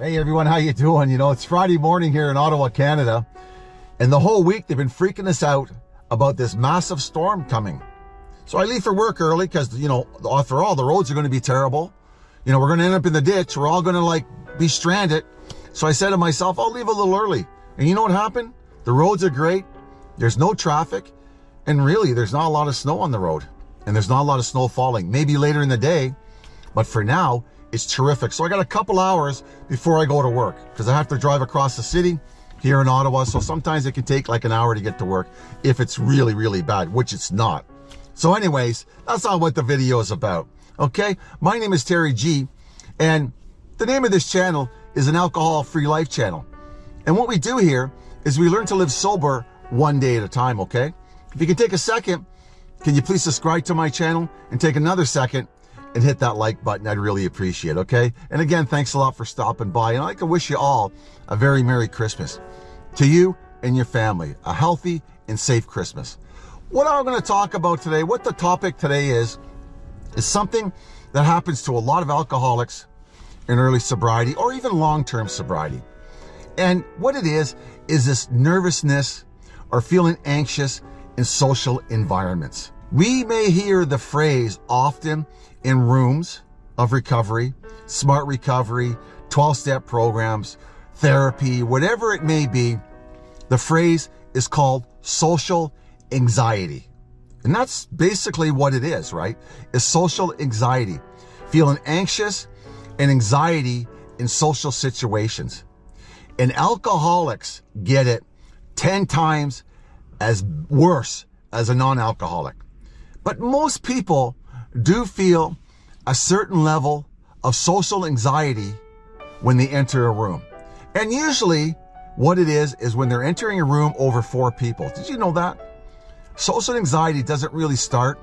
Hey everyone, how you doing? You know, it's Friday morning here in Ottawa, Canada, and the whole week they've been freaking us out about this massive storm coming. So I leave for work early because, you know, after all, the roads are going to be terrible. You know, we're going to end up in the ditch. We're all going to like be stranded. So I said to myself, I'll leave a little early. And you know what happened? The roads are great. There's no traffic. And really, there's not a lot of snow on the road. And there's not a lot of snow falling. Maybe later in the day. But for now, is terrific. So I got a couple hours before I go to work because I have to drive across the city here in Ottawa. So sometimes it can take like an hour to get to work if it's really, really bad, which it's not. So anyways, that's not what the video is about. Okay. My name is Terry G and the name of this channel is an alcohol free life channel. And what we do here is we learn to live sober one day at a time. Okay. If you can take a second, can you please subscribe to my channel and take another second and hit that like button. I'd really appreciate it, okay? And again, thanks a lot for stopping by. And I can wish you all a very Merry Christmas. To you and your family, a healthy and safe Christmas. What I'm going to talk about today, what the topic today is, is something that happens to a lot of alcoholics in early sobriety or even long-term sobriety. And what it is, is this nervousness or feeling anxious in social environments. We may hear the phrase often in rooms of recovery, smart recovery, 12 step programs, therapy, whatever it may be. The phrase is called social anxiety. And that's basically what it is, right? Is social anxiety, feeling anxious and anxiety in social situations. And alcoholics get it 10 times as worse as a non-alcoholic. But most people do feel a certain level of social anxiety when they enter a room. And usually what it is, is when they're entering a room over four people. Did you know that? Social anxiety doesn't really start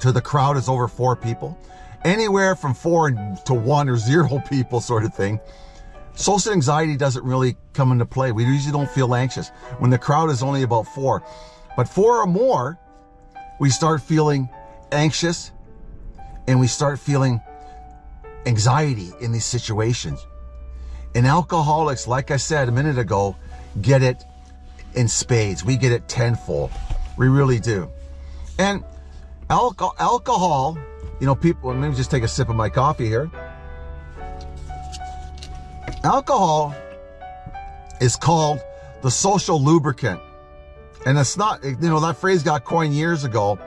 to the crowd is over four people. Anywhere from four to one or zero people sort of thing. Social anxiety doesn't really come into play. We usually don't feel anxious when the crowd is only about four. But four or more, we start feeling anxious, and we start feeling anxiety in these situations. And alcoholics, like I said a minute ago, get it in spades. We get it tenfold. We really do. And alcohol, alcohol, you know, people, let me just take a sip of my coffee here. Alcohol is called the social lubricant. And it's not, you know, that phrase got coined years ago.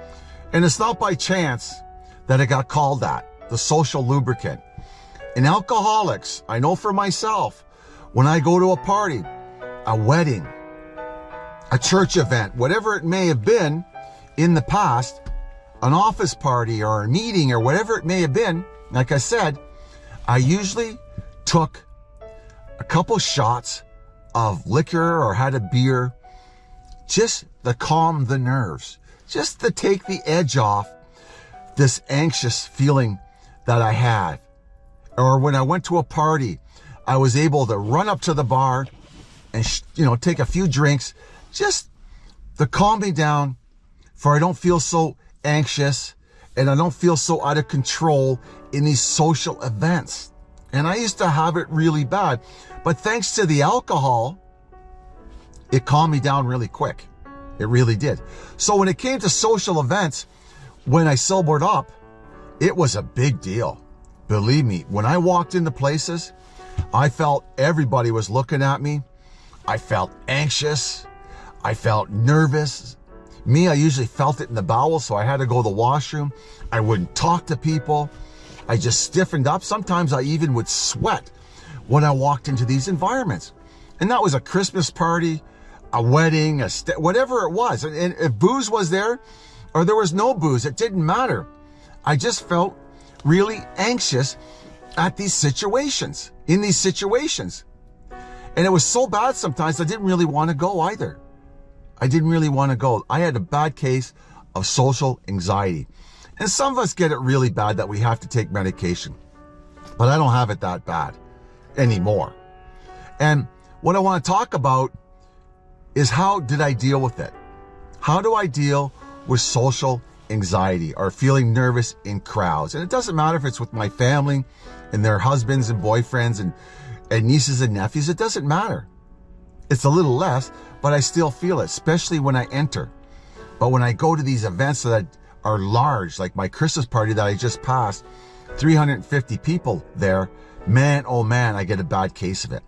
And it's not by chance that it got called that, the social lubricant. In alcoholics, I know for myself, when I go to a party, a wedding, a church event, whatever it may have been in the past, an office party or a meeting or whatever it may have been, like I said, I usually took a couple shots of liquor or had a beer just to calm the nerves, just to take the edge off this anxious feeling that I had. Or when I went to a party, I was able to run up to the bar and, you know, take a few drinks just to calm me down for I don't feel so anxious and I don't feel so out of control in these social events. And I used to have it really bad. But thanks to the alcohol, it calmed me down really quick. It really did. So when it came to social events, when I sobered up, it was a big deal. Believe me, when I walked into places, I felt everybody was looking at me. I felt anxious. I felt nervous. Me, I usually felt it in the bowels, so I had to go to the washroom. I wouldn't talk to people. I just stiffened up. Sometimes I even would sweat when I walked into these environments. And that was a Christmas party, a wedding, a whatever it was. And if booze was there, or there was no booze. It didn't matter. I just felt really anxious at these situations, in these situations. And it was so bad sometimes I didn't really want to go either. I didn't really want to go. I had a bad case of social anxiety. And some of us get it really bad that we have to take medication. But I don't have it that bad anymore. And what I want to talk about is how did I deal with it? How do I deal with social anxiety or feeling nervous in crowds. And it doesn't matter if it's with my family and their husbands and boyfriends and and nieces and nephews, it doesn't matter. It's a little less, but I still feel it, especially when I enter. But when I go to these events that are large, like my Christmas party that I just passed, 350 people there, man, oh man, I get a bad case of it.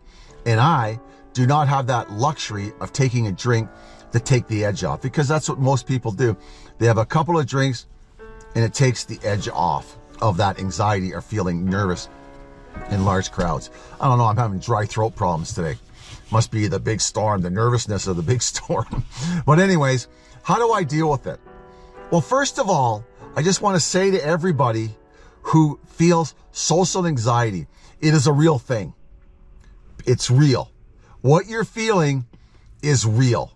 And I do not have that luxury of taking a drink to take the edge off because that's what most people do. They have a couple of drinks and it takes the edge off of that anxiety or feeling nervous in large crowds. I don't know, I'm having dry throat problems today. Must be the big storm, the nervousness of the big storm. but anyways, how do I deal with it? Well, first of all, I just want to say to everybody who feels social anxiety, it is a real thing. It's real. What you're feeling is real.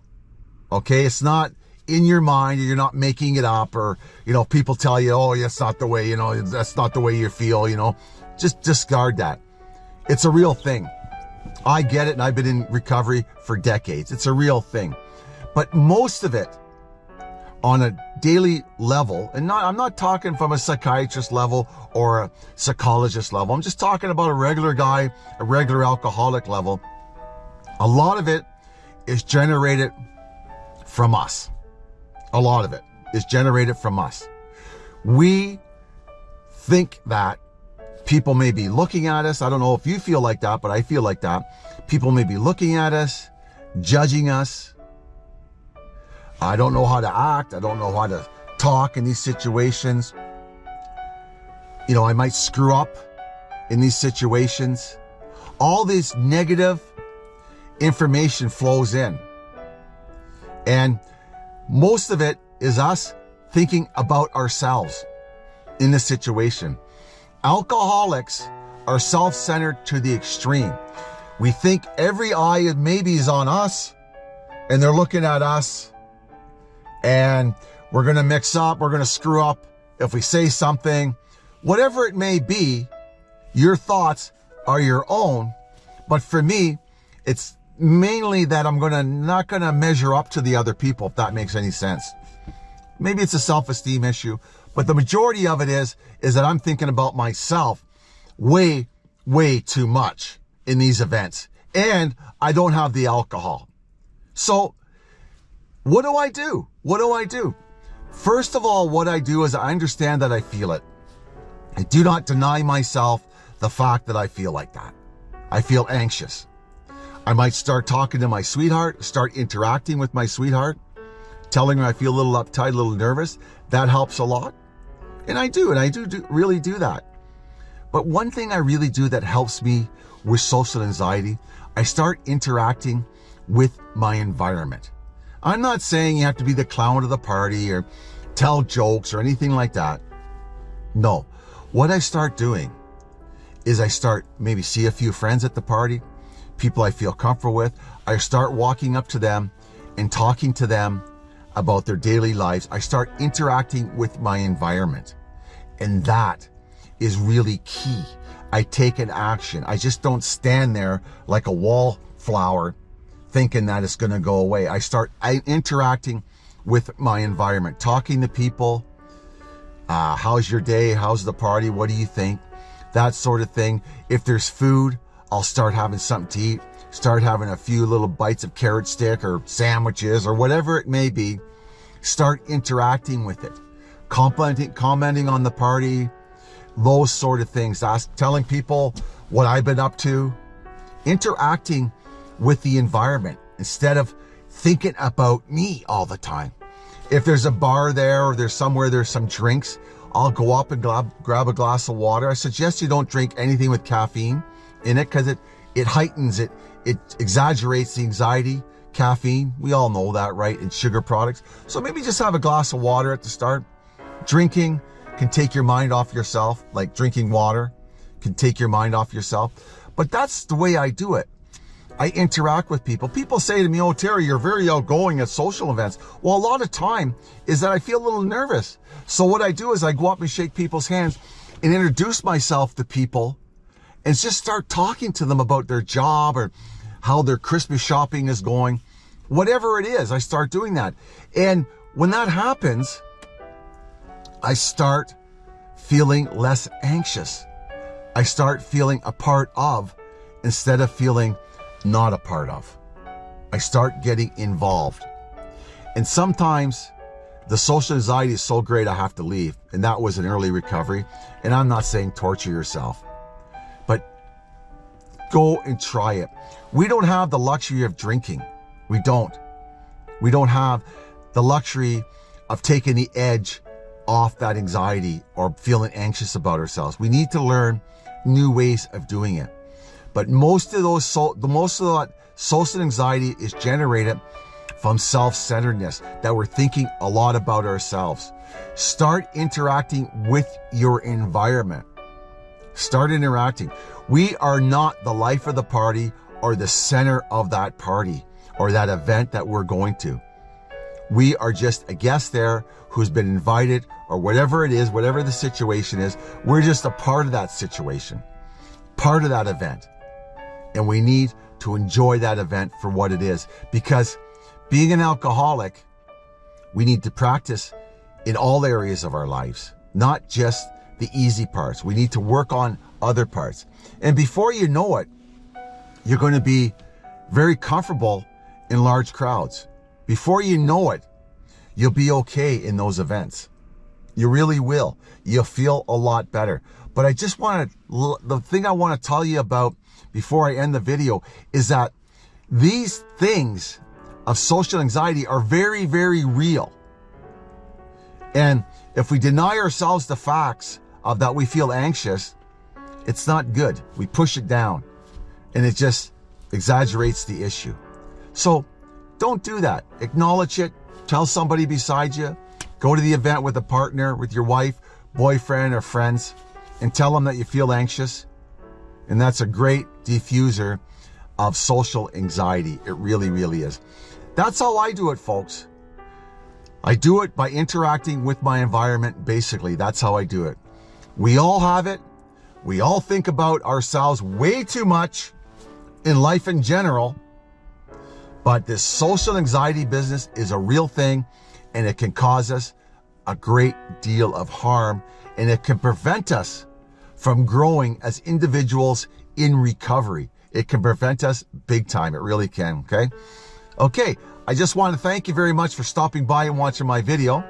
Okay. It's not in your mind you're not making it up or, you know, people tell you, oh, that's not the way, you know, that's not the way you feel, you know, just discard that. It's a real thing. I get it. And I've been in recovery for decades. It's a real thing, but most of it on a daily level, and not, I'm not talking from a psychiatrist level or a psychologist level. I'm just talking about a regular guy, a regular alcoholic level. A lot of it is generated from us. A lot of it is generated from us. We think that people may be looking at us. I don't know if you feel like that, but I feel like that. People may be looking at us, judging us, I don't know how to act. I don't know how to talk in these situations. You know, I might screw up in these situations. All this negative information flows in. And most of it is us thinking about ourselves in the situation. Alcoholics are self-centered to the extreme. We think every eye maybe is on us and they're looking at us and we're going to mix up, we're going to screw up if we say something, whatever it may be, your thoughts are your own. But for me, it's mainly that I'm to not to measure up to the other people, if that makes any sense. Maybe it's a self-esteem issue, but the majority of it is, is that I'm thinking about myself way, way too much in these events. And I don't have the alcohol. So what do I do? What do I do? First of all, what I do is I understand that I feel it. I do not deny myself the fact that I feel like that. I feel anxious. I might start talking to my sweetheart, start interacting with my sweetheart, telling her I feel a little uptight, a little nervous. That helps a lot. And I do, and I do, do really do that. But one thing I really do that helps me with social anxiety, I start interacting with my environment. I'm not saying you have to be the clown of the party or tell jokes or anything like that. No. What I start doing is I start maybe see a few friends at the party, people I feel comfortable with. I start walking up to them and talking to them about their daily lives. I start interacting with my environment. And that is really key. I take an action. I just don't stand there like a wallflower thinking that it's going to go away. I start interacting with my environment, talking to people. Uh, how's your day? How's the party? What do you think? That sort of thing. If there's food, I'll start having something to eat, start having a few little bites of carrot stick or sandwiches or whatever it may be. Start interacting with it, commenting, commenting on the party, those sort of things. Ask, telling people what I've been up to, interacting with the environment instead of thinking about me all the time. If there's a bar there or there's somewhere there's some drinks, I'll go up and grab, grab a glass of water. I suggest you don't drink anything with caffeine in it because it, it heightens it. It exaggerates the anxiety. Caffeine, we all know that, right? And sugar products. So maybe just have a glass of water at the start. Drinking can take your mind off yourself, like drinking water can take your mind off yourself. But that's the way I do it. I interact with people. People say to me, oh, Terry, you're very outgoing at social events. Well, a lot of time is that I feel a little nervous. So what I do is I go up and shake people's hands and introduce myself to people and just start talking to them about their job or how their Christmas shopping is going. Whatever it is, I start doing that. And when that happens, I start feeling less anxious. I start feeling a part of instead of feeling not a part of. I start getting involved. And sometimes the social anxiety is so great I have to leave. And that was an early recovery. And I'm not saying torture yourself, go and try it. We don't have the luxury of drinking. We don't. We don't have the luxury of taking the edge off that anxiety or feeling anxious about ourselves. We need to learn new ways of doing it. But most of those, so, the most of that social anxiety is generated from self-centeredness, that we're thinking a lot about ourselves. Start interacting with your environment. Start interacting. We are not the life of the party or the center of that party or that event that we're going to. We are just a guest there who's been invited or whatever it is, whatever the situation is. We're just a part of that situation, part of that event. And we need to enjoy that event for what it is because being an alcoholic, we need to practice in all areas of our lives, not just the easy parts. We need to work on other parts. And before you know it, you're going to be very comfortable in large crowds. Before you know it, you'll be okay in those events. You really will. You'll feel a lot better. But I just want to, the thing I want to tell you about before I end the video is that these things of social anxiety are very, very real. And if we deny ourselves the facts of that we feel anxious, it's not good. We push it down and it just exaggerates the issue. So don't do that. Acknowledge it. Tell somebody beside you. Go to the event with a partner, with your wife, boyfriend, or friends, and tell them that you feel anxious. And that's a great diffuser of social anxiety. It really, really is. That's how I do it, folks. I do it by interacting with my environment, basically. That's how I do it. We all have it. We all think about ourselves way too much in life in general. But this social anxiety business is a real thing and it can cause us a great deal of harm and it can prevent us from growing as individuals in recovery. It can prevent us big time. It really can. Okay. Okay, I just want to thank you very much for stopping by and watching my video.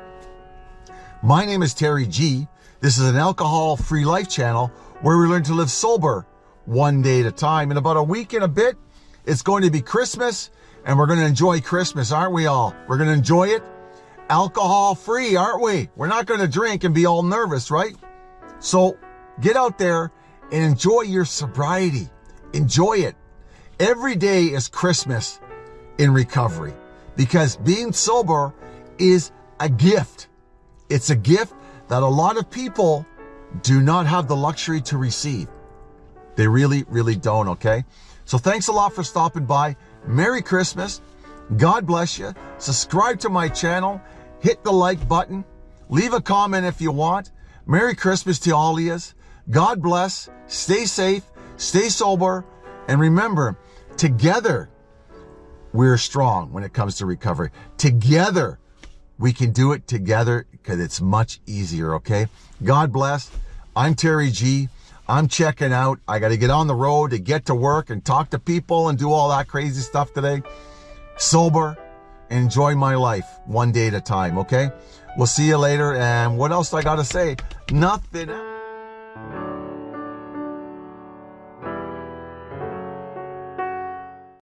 My name is Terry G. This is an alcohol-free life channel where we learn to live sober one day at a time. In about a week and a bit, it's going to be Christmas and we're going to enjoy Christmas, aren't we all? We're going to enjoy it alcohol-free, aren't we? We're not going to drink and be all nervous, right? So get out there and enjoy your sobriety. Enjoy it. Every day is Christmas in recovery because being sober is a gift. It's a gift that a lot of people do not have the luxury to receive. They really, really don't, okay? So thanks a lot for stopping by. Merry Christmas. God bless you. Subscribe to my channel. Hit the like button. Leave a comment if you want. Merry Christmas to all of you. God bless. Stay safe. Stay sober. And remember, together, we're strong when it comes to recovery. Together, we can do it together because it's much easier, okay? God bless. I'm Terry G. I'm checking out. I got to get on the road to get to work and talk to people and do all that crazy stuff today. Sober, enjoy my life one day at a time, okay? We'll see you later. And what else I got to say? Nothing.